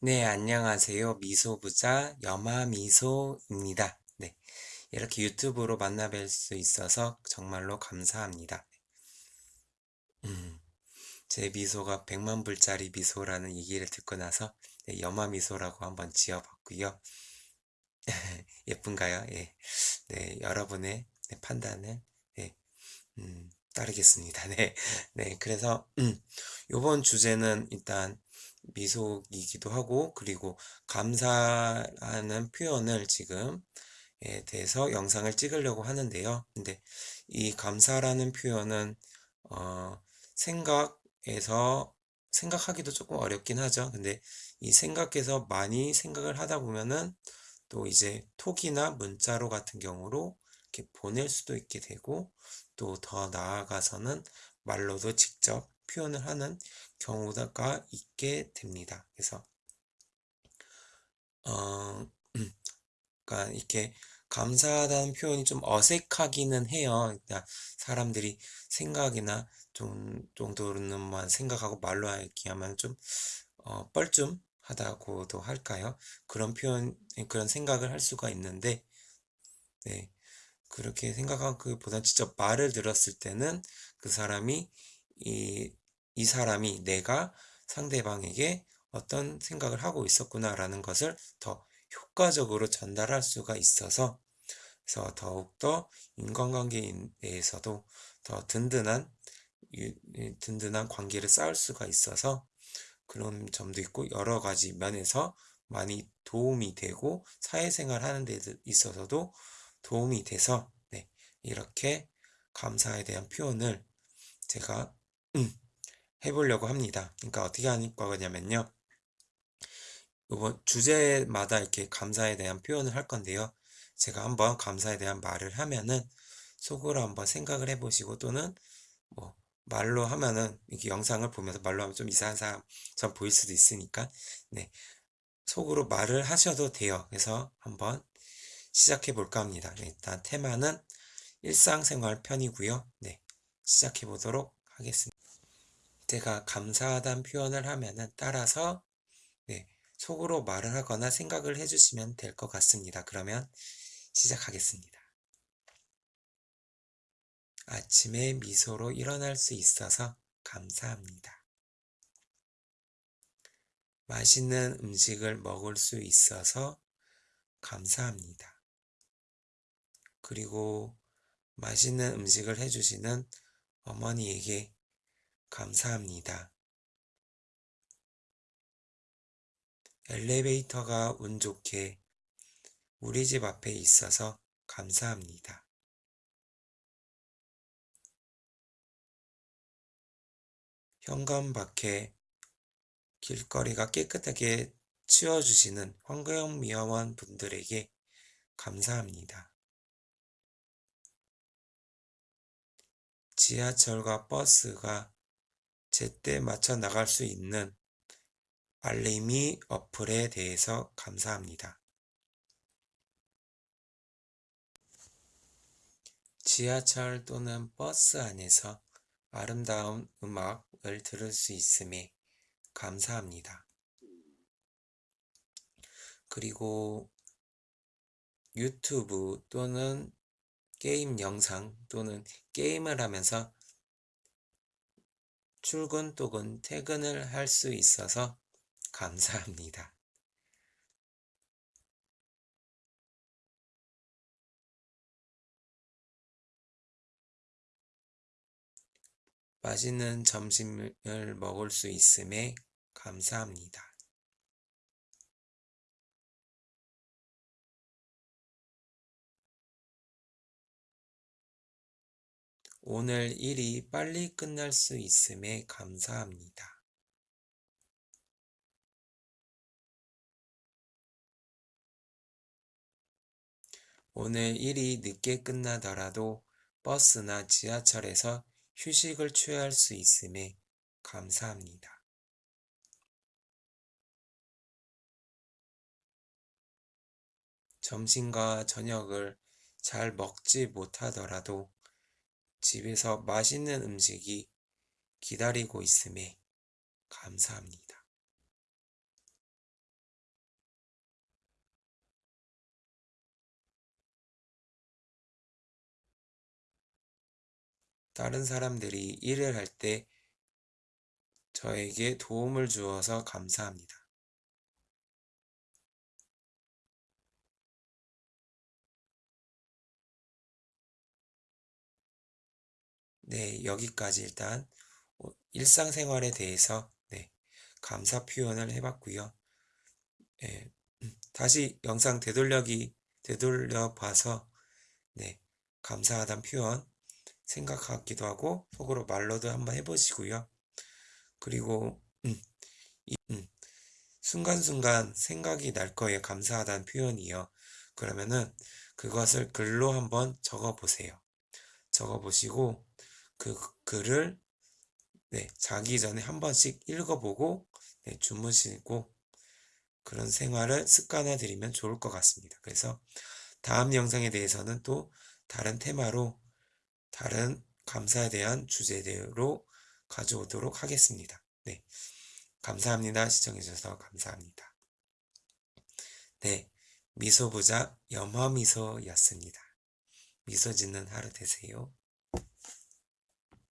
네, 안녕하세요. 미소부자 여마미소입니다. 네, 이렇게 유튜브로 만나뵐 수 있어서 정말로 감사합니다. 음, 제 미소가 100만 불짜리 미소라는 얘기를 듣고 나서 네, 여마미소라고 한번 지어봤고요. 예쁜가요? 예. 네, 여러분의 네, 판단을 네, 음, 따르겠습니다. 네, 네, 그래서 음, 이번 주제는 일단 미소이기도 하고 그리고 감사하는 표현을 지금 에 대해서 영상을 찍으려고 하는데요. 근데 이 감사라는 표현은 어, 생각에서 생각하기도 조금 어렵긴 하죠. 근데 이 생각에서 많이 생각을 하다 보면은 또 이제 톡이나 문자로 같은 경우로 이렇게 보낼 수도 있게 되고 또 더 나아가서는 말로도 직접 표현을 하는 경우가 있게 됩니다. 그래서 어, 그러니까 이렇게 감사하다는 표현이 좀 어색하기는 해요. 그러니까 사람들이 생각이나 좀 정도로는만 생각하고 말로 얘기하면 좀 어, 뻘쭘하다고도 할까요? 그런 표현, 그런 생각을 할 수가 있는데, 네. 그렇게 생각하기보다 직접 말을 들었을 때는 그 사람이 이, 이 사람이 내가 상대방에게 어떤 생각을 하고 있었구나라는 것을 더 효과적으로 전달할 수가 있어서 그래서 더욱더 인간관계에서도 더 든든한 든든한 관계를 쌓을 수가 있어서 그런 점도 있고 여러 가지 면에서 많이 도움이 되고 사회생활 하는 데 있어서도 도움이 돼서 네, 이렇게 감사에 대한 표현을 제가 음, 해보려고 합니다. 그러니까 어떻게 하는 거냐면요. 이번 주제마다 이렇게 감사에 대한 표현을 할 건데요. 제가 한번 감사에 대한 말을 하면은 속으로 한번 생각을 해보시고 또는 뭐 말로 하면은 이렇게 영상을 보면서 말로 하면 좀 이상한 사람처럼 보일 수도 있으니까 네 속으로 말을 하셔도 돼요. 그래서 한번 시작해 볼까 합니다. 네, 일단 테마는 일상생활 편이고요. 네 시작해 보도록 하겠습니다. 제가 감사하다는 표현을 하면은 따라서 네, 속으로 말을 하거나 생각을 해주시면 될 것 같습니다. 그러면 시작하겠습니다. 아침에 미소로 일어날 수 있어서 감사합니다. 맛있는 음식을 먹을 수 있어서 감사합니다. 그리고 맛있는 음식을 해주시는 어머니에게 감사합니다. 엘리베이터가 운 좋게 우리 집 앞에 있어서 감사합니다. 현관 밖에 길거리가 깨끗하게 치워주시는 환경미화원 분들에게 감사합니다. 지하철과 버스가 제때 맞춰 나갈 수 있는 알림이 어플에 대해서 감사합니다. 지하철 또는 버스 안에서 아름다운 음악을 들을 수 있음에 감사합니다. 그리고 유튜브 또는 게임 영상 또는 게임을 하면서 출근 또는 퇴근을 할 수 있어서 감사합니다. 맛있는 점심을 먹을 수 있음에 감사합니다. 오늘 일이 빨리 끝날 수 있음에 감사합니다. 오늘 일이 늦게 끝나더라도 버스나 지하철에서 휴식을 취할 수 있음에 감사합니다. 점심과 저녁을 잘 먹지 못하더라도 집에서 맛있는 음식이 기다리고 있음에 감사합니다. 다른 사람들이 일을 할 때 저에게 도움을 주어서 감사합니다. 네, 여기까지 일단 어, 일상생활에 대해서 네, 감사 표현을 해봤고요. 네, 음, 다시 영상 되돌려기 되돌려 봐서 네, 감사하다는 표현 생각하기도 하고 속으로 말로도 한번 해보시고요. 그리고 음, 이, 음, 순간순간 생각이 날 거예요. 감사하다는 표현이요. 그러면은 그것을 글로 한번 적어 보세요. 적어 보시고 그 글을 네, 자기 전에 한 번씩 읽어보고 네, 주무시고 그런 생활을 습관화 들이면 좋을 것 같습니다. 그래서 다음 영상에 대해서는 또 다른 테마로 다른 감사에 대한 주제대로 가져오도록 하겠습니다. 네. 감사합니다. 시청해주셔서 감사합니다. 네. 미소부자 염화미소였습니다. 미소 짓는 하루 되세요.